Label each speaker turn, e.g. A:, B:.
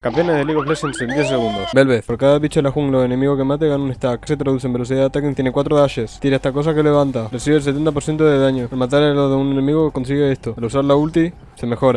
A: Campeones de League of Legends en 10 segundos. Velvet, por cada bicho de la jungla o enemigo que mate gana un stack. Se traduce en velocidad de ataque, tiene 4 dashes. Tira esta cosa que levanta. Recibe el 70% de daño. Al matar a lo de un enemigo consigue esto. Al usar la ulti, se mejora.